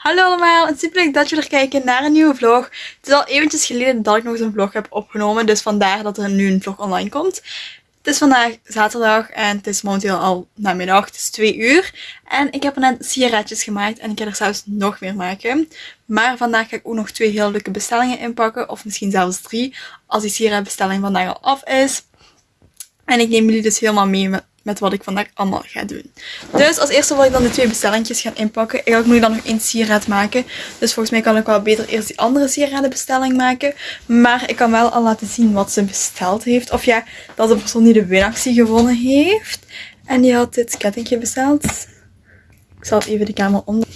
Hallo allemaal en super leuk dat jullie er kijken naar een nieuwe vlog. Het is al eventjes geleden dat ik nog eens een vlog heb opgenomen, dus vandaar dat er nu een vlog online komt. Het is vandaag zaterdag en het is momenteel al namiddag, het is 2 uur. En ik heb er net sigaretjes gemaakt en ik ga er zelfs nog meer maken. Maar vandaag ga ik ook nog twee heel leuke bestellingen inpakken, of misschien zelfs drie, als die sigaretbestelling vandaag al af is. En ik neem jullie dus helemaal mee met met wat ik vandaag allemaal ga doen. Dus als eerste wil ik dan de twee bestellingjes gaan inpakken. Eigenlijk moet ik dan nog één sieraad maken. Dus volgens mij kan ik wel beter eerst die andere sieradenbestelling maken. Maar ik kan wel al laten zien wat ze besteld heeft. Of ja, dat de persoon die de winactie gewonnen heeft. En die had dit kettingje besteld. Ik zal even de camera onder.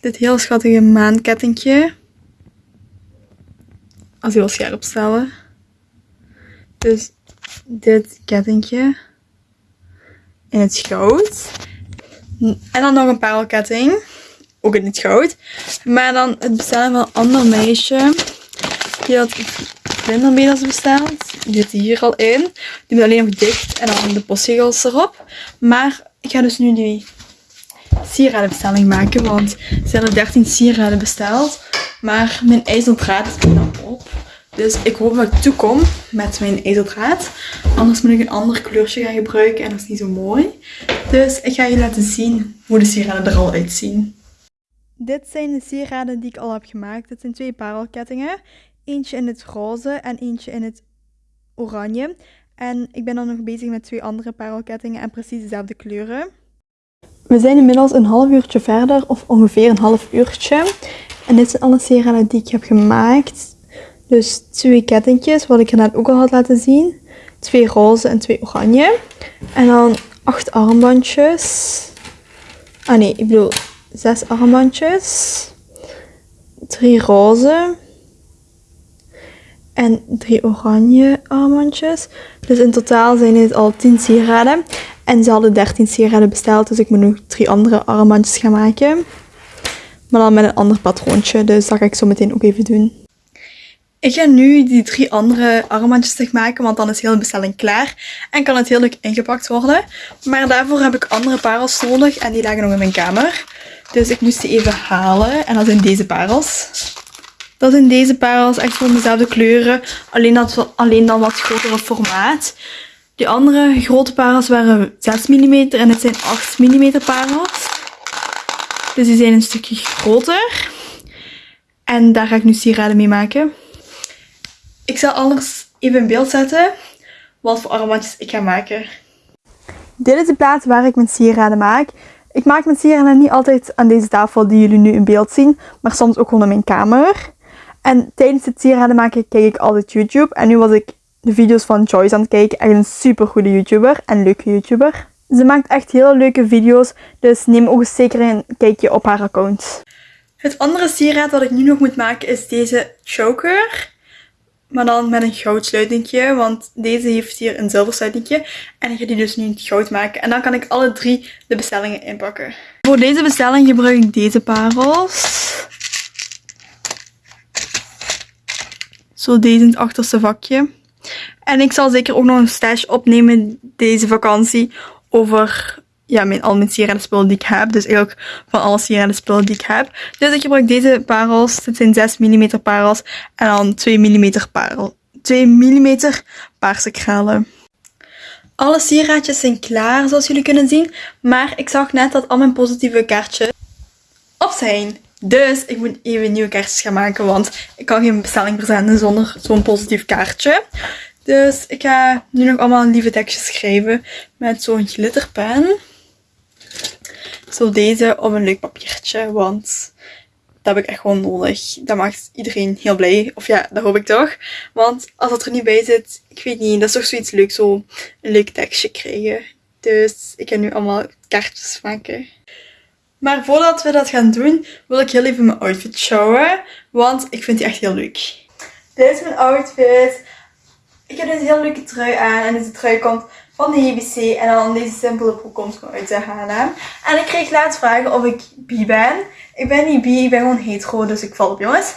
Dit heel schattige maankettingje. Als je wil scherp stellen. Dus dit kettingje in het goud. En dan nog een parelketting. Ook in het goud. Maar dan het bestellen van een ander meisje. Die had vlindermedels besteld. Die zit hier al in. Die moet alleen nog dicht. En dan de postzegels erop. Maar ik ga dus nu die sieradenbestelling maken. Want ze hebben 13 sieraden besteld. Maar mijn ijzerdraad is op. Dus ik hoop dat ik toekom met mijn ijzerdraad. Anders moet ik een ander kleurtje gaan gebruiken en dat is niet zo mooi. Dus ik ga je laten zien hoe de sieraden er al uitzien. Dit zijn de sieraden die ik al heb gemaakt. Dit zijn twee parelkettingen. Eentje in het roze en eentje in het oranje. En ik ben dan nog bezig met twee andere parelkettingen en precies dezelfde kleuren. We zijn inmiddels een half uurtje verder, of ongeveer een half uurtje. En dit zijn alle sieraden die ik heb gemaakt. Dus twee kettingjes, wat ik er net ook al had laten zien. Twee roze en twee oranje. En dan acht armbandjes. Ah nee, ik bedoel zes armbandjes. Drie roze. En drie oranje armbandjes. Dus in totaal zijn dit al 10 sieraden. En ze hadden 13 sieraden besteld, dus ik moet nog drie andere armbandjes gaan maken. Maar dan met een ander patroontje, dus dat ga ik zo meteen ook even doen. Ik ga nu die drie andere armbandjes maken, want dan is heel de bestelling klaar. En kan het heel leuk ingepakt worden. Maar daarvoor heb ik andere parels nodig en die lagen nog in mijn kamer. Dus ik moest die even halen. En dat zijn deze parels. Dat zijn deze parels, echt van dezelfde kleuren. Alleen, dat, alleen dan wat grotere formaat. Die andere grote parels waren 6 mm en dit zijn 8 mm parels. Dus die zijn een stukje groter. En daar ga ik nu sieraden mee maken. Ik zal anders even in beeld zetten wat voor armbandjes ik ga maken. Dit is de plaats waar ik mijn sieraden maak. Ik maak mijn sieraden niet altijd aan deze tafel die jullie nu in beeld zien, maar soms ook gewoon in mijn kamer. En tijdens het sieraden maken kijk ik altijd YouTube. En nu was ik de video's van Joyce aan het kijken. Echt een super goede YouTuber en leuke YouTuber. Ze maakt echt hele leuke video's, dus neem ook eens zeker een kijkje op haar account. Het andere sieraad dat ik nu nog moet maken is deze choker. Maar dan met een goudsluitingje, want deze heeft hier een zilversluitingje. En ik ga die dus nu in het goud maken. En dan kan ik alle drie de bestellingen inpakken. Voor deze bestelling gebruik ik deze parels. Zo deze in het achterste vakje. En ik zal zeker ook nog een stash opnemen deze vakantie over ja, mijn, al mijn spullen die ik heb. Dus eigenlijk van alle spullen die ik heb. Dus ik gebruik deze parels. Dit zijn 6 mm parels. En dan 2 mm parel. 2 mm paarse kralen. Alle sieraadjes zijn klaar, zoals jullie kunnen zien. Maar ik zag net dat al mijn positieve kaartjes op zijn. Dus ik moet even nieuwe kaartjes gaan maken, want ik kan geen bestelling verzenden zonder zo'n positief kaartje. Dus ik ga nu nog allemaal lieve tekstjes schrijven met zo'n glitterpen. Zo deze op een leuk papiertje, want dat heb ik echt gewoon nodig. Dat maakt iedereen heel blij. Of ja, dat hoop ik toch. Want als dat er niet bij zit, ik weet niet, dat is toch zoiets leuks, zo een leuk tekstje krijgen. Dus ik ga nu allemaal kaartjes maken. Maar voordat we dat gaan doen, wil ik heel even mijn outfit showen. Want ik vind die echt heel leuk. Dit is mijn outfit. Ik heb deze heel leuke trui aan. En deze trui komt van de JBC. En dan deze simpele broek komt gewoon uit de H&M. En ik kreeg laatst vragen of ik bi ben. Ik ben niet bi, ik ben gewoon hetero, dus ik val op jongens.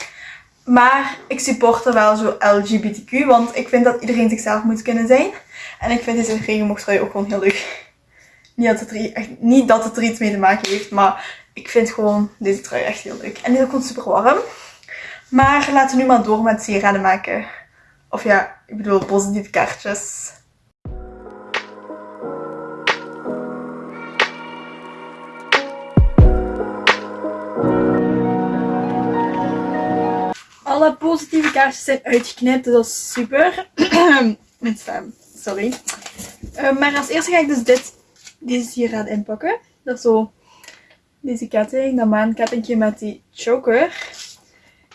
Maar ik supporte wel zo LGBTQ, want ik vind dat iedereen zichzelf moet kunnen zijn. En ik vind deze regenboogtrui ook gewoon heel leuk. Niet dat, het er, echt, niet dat het er iets mee te maken heeft, maar Ik vind gewoon deze trui echt heel leuk. En die is gewoon super warm. Maar laten we nu maar door met sieraden maken. Of ja, ik bedoel positieve kaartjes. Alle positieve kaartjes zijn uitgeknipt, dus dat is super. Mijn sorry. Uh, maar als eerste ga ik dus dit, deze inpakken. Dat is zo deze ketting, dat maankettingje met die choker.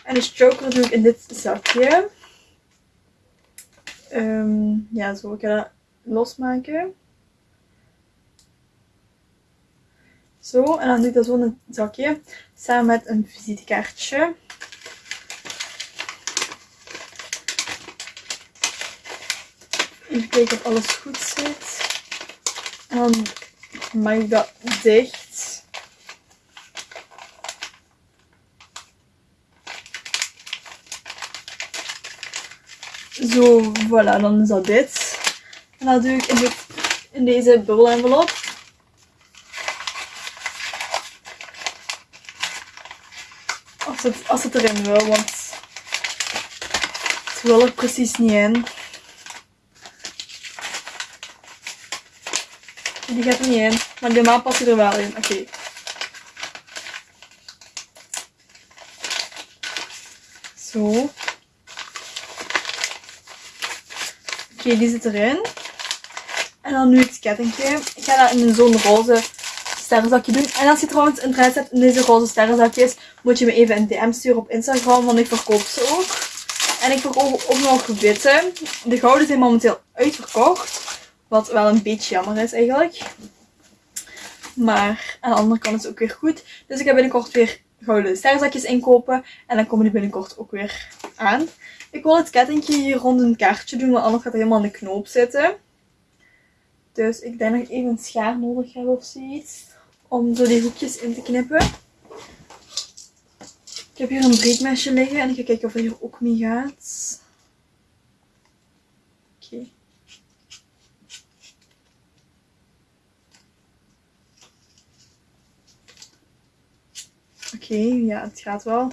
En de choker doe ik in dit zakje. Um, ja, zo. Ik ga dat losmaken. Zo, en dan doe ik dat zo in een zakje. Samen met een visitekaartje. Even kijken of alles goed zit. En dan maak ik dat dicht. Zo, voilà, dan is dat dit. En dat doe ik in, in deze envelop. Als het, als het erin wil, want het wil er precies niet in. Die gaat er niet in, maar de maat past er wel in. Oké. Zo. Oké, die zit erin. En dan nu het kettingje. Ik ga dat in zo'n roze sterrenzakje doen. En als je trouwens interesse hebt in deze roze sterrenzakjes, moet je me even een DM sturen op Instagram, want ik verkoop ze ook. En ik verkoop ook nog witte. De gouden zijn momenteel uitverkocht. Wat wel een beetje jammer is eigenlijk. Maar aan de andere kant is het ook weer goed. Dus ik ga binnenkort weer gouden sterrenzakjes inkopen. En dan komen die binnenkort ook weer aan. Ik wil het kettingje hier rond een kaartje doen, want anders gaat het helemaal in de knoop zitten. Dus ik denk dat ik even een schaar nodig heb of zoiets. Om zo die hoekjes in te knippen. Ik heb hier een breekmesje liggen en ik ga kijken of het hier ook mee gaat. Oké. Oké, ja, het gaat wel.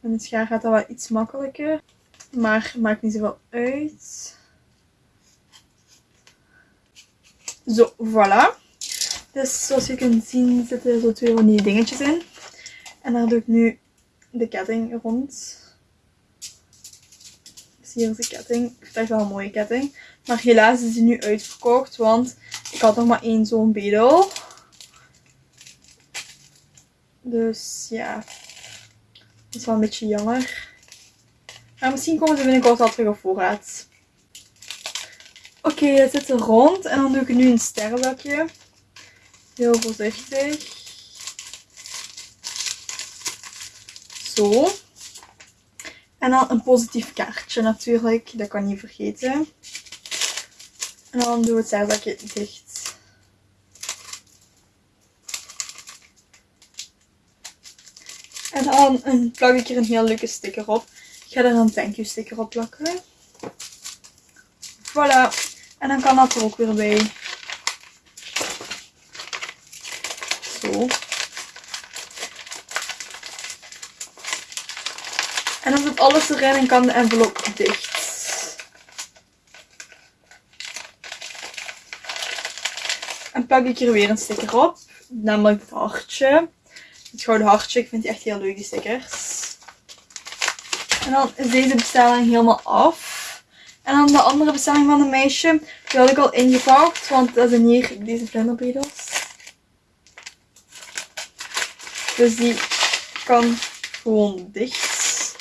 Met het schaar gaat dat wel iets makkelijker. Maar maakt niet zoveel uit. Zo, voilà. Dus zoals je kunt zien zitten zo twee van die dingetjes in. En daar doe ik nu de ketting rond. Dus hier is de ketting. Ik vind echt wel een mooie ketting. Maar helaas is die nu uitverkocht, want ik had nog maar één zo'n bedel. Dus ja, dat is wel een beetje jammer. Maar misschien komen ze binnenkort al terug op voorraad. Oké, het zit er rond. En dan doe ik nu een sterrenlakje. Heel voorzichtig. Zo. En dan een positief kaartje natuurlijk. Dat kan je vergeten. En dan doen we het sterrenlakje dicht. Dan plak ik er een heel leuke sticker op ga er een thank you sticker op plakken. Voilà. En dan kan dat er ook weer bij. Zo. En dan zit alles erin en kan de envelop dicht. En plak ik er weer een sticker op. Namelijk het hartje. Het gouden hartje. Ik vind die echt heel leuk, die stickers. En dan is deze bestelling helemaal af. En dan de andere bestelling van de meisje. Die had ik al ingepakt. Want dat zijn hier deze vlinderbedels. Dus die kan gewoon dicht.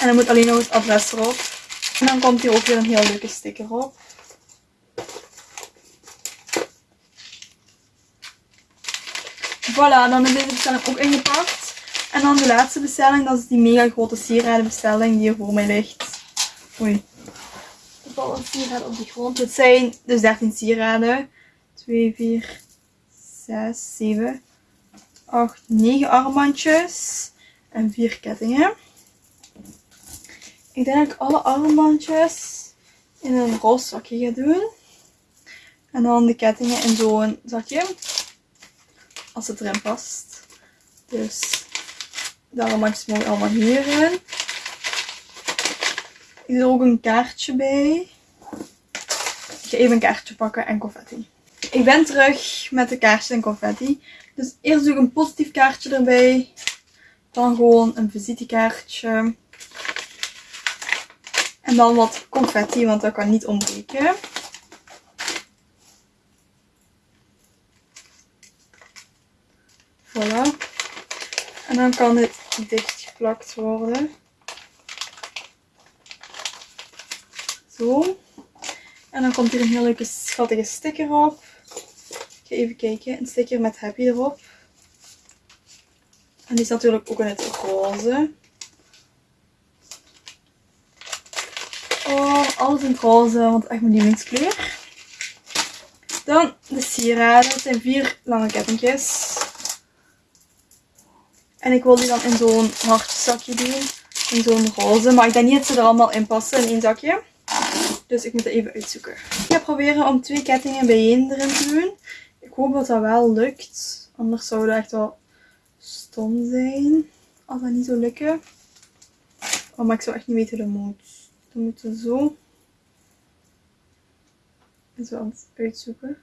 En dan moet alleen nog het adres erop. En dan komt hier ook weer een heel leuke sticker op. Voilà, dan is deze bestelling ook ingepakt. En dan de laatste bestelling, dat is die mega grote sieradenbestelling die hier voor mij ligt. Oei. Er valt een sieraden op de grond. Het zijn dus 13 sieraden. 2, 4, 6, 7, 8, 9 armbandjes. En 4 kettingen. Ik denk dat ik alle armbandjes in een roze zakje ga doen. En dan de kettingen in zo'n zakje. Als het erin past. Dus daarom mag mogen allemaal hierin. Er is ook een kaartje bij. Ik ga even een kaartje pakken en confetti. Ik ben terug met de kaartjes en confetti. Dus eerst doe ik een positief kaartje erbij. Dan gewoon een visitekaartje. En dan wat confetti, want dat kan niet ontbreken. Voilà. En dan kan dit dichtgeplakt worden. Zo. En dan komt hier een heel leuke schattige sticker op. Ik ga even kijken. Een sticker met happy erop. En die is natuurlijk ook in het roze. Oh, alles in het roze, want echt mijn lievelingskleur. Dan de sieraden. Het zijn vier lange kettingjes. En ik wil die dan in zo'n hartzakje doen. In zo'n roze. Maar ik denk niet dat ze er allemaal in passen in één zakje. Dus ik moet het even uitzoeken. Ik ga proberen om twee kettingen bijeen erin te doen. Ik hoop dat dat wel lukt. Anders zou dat echt wel stom zijn. Als dat niet zou lukken. Oh, maar ik zou echt niet weten hoe dat moet. Dan moeten we zo. En zo aan het uitzoeken.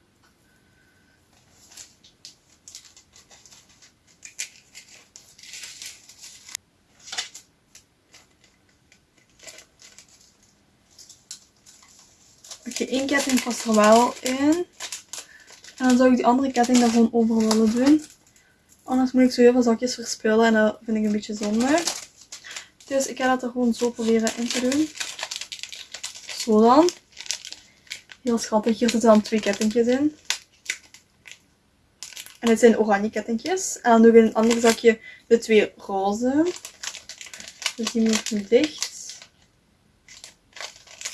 Oké, één ketting past er wel in. En dan zou ik die andere ketting daar gewoon over willen doen. Anders moet ik zo heel veel zakjes verspillen en dat vind ik een beetje zonde. Dus ik ga dat er gewoon zo proberen in te doen. Zo dan. Heel schattig. Hier zitten dan twee kettingjes in. En dit zijn oranje kettingjes. En dan doe ik in een ander zakje de twee roze. Dus die moet nu dicht.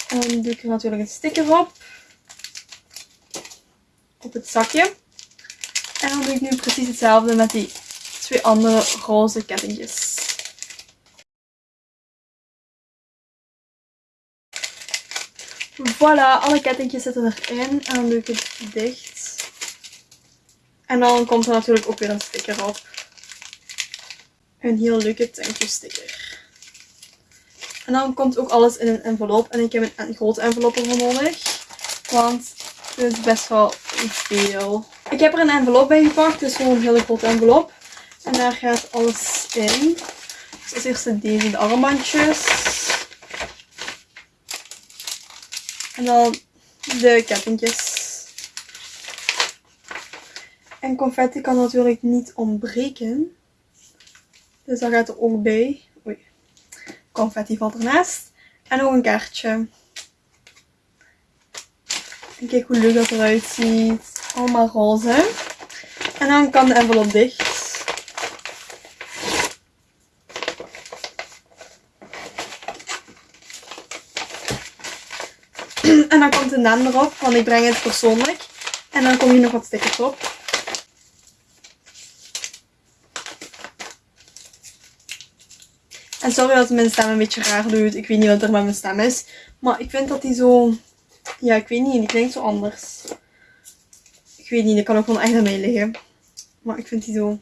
En dan doe ik er natuurlijk een sticker op. Op het zakje. En dan doe ik nu precies hetzelfde met die twee andere roze kettingjes. Voilà, alle kettingjes zitten erin. En dan doe ik het dicht. En dan komt er natuurlijk ook weer een sticker op. Een heel leuke thank you sticker. En dan komt ook alles in een envelop. En ik heb een, grote envelop ervoor nodig. Want het is best wel veel. Ik heb er een envelop bij gepakt. Dus gewoon een hele grote envelop. En daar gaat alles in. Dus als eerste deze de armbandjes. En dan de kettingjes. En confetti kan natuurlijk niet ontbreken. Dus dat gaat er ook bij confetti valt ernaast. En nog een kaartje. En kijk hoe leuk dat eruit ziet. Allemaal roze. En dan kan de envelop dicht. En dan komt de naam erop, want ik breng het persoonlijk. En dan kom je nog wat stickers op. En sorry dat mijn stem een beetje raar doet. Ik weet niet wat er met mijn stem is. Maar ik vind dat die zo... Ja, ik weet niet. Die klinkt zo anders. Ik weet niet. Dat kan ook gewoon echt aan mij liggen. Maar ik vind die zo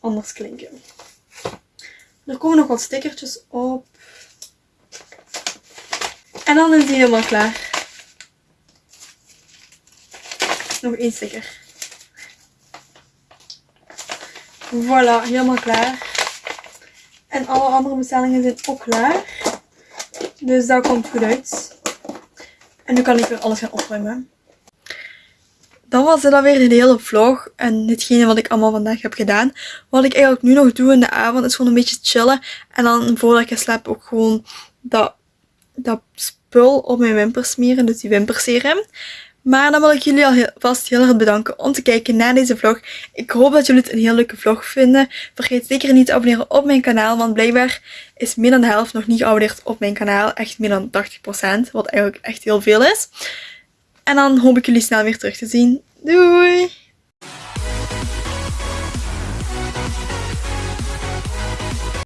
anders klinken. Er komen nog wat stickertjes op. En dan is die helemaal klaar. Nog één sticker. Voilà, helemaal klaar. En alle andere bestellingen zijn ook klaar. Dus dat komt goed uit. En nu kan ik weer alles gaan opruimen. Dan was dit alweer de hele vlog en hetgene wat ik allemaal vandaag heb gedaan. Wat ik eigenlijk nu nog doe in de avond is gewoon een beetje chillen. En dan voordat ik ga ook gewoon dat, dat spul op mijn wimpers smeren. Dus die wimperserum. Maar dan wil ik jullie alvast heel erg bedanken om te kijken naar deze vlog. Ik hoop dat jullie het een heel leuke vlog vinden. Vergeet zeker niet te abonneren op mijn kanaal, want blijkbaar is meer dan de helft nog niet geabonneerd op mijn kanaal. Echt meer dan 80%, wat eigenlijk echt heel veel is. En dan hoop ik jullie snel weer terug te zien. Doei!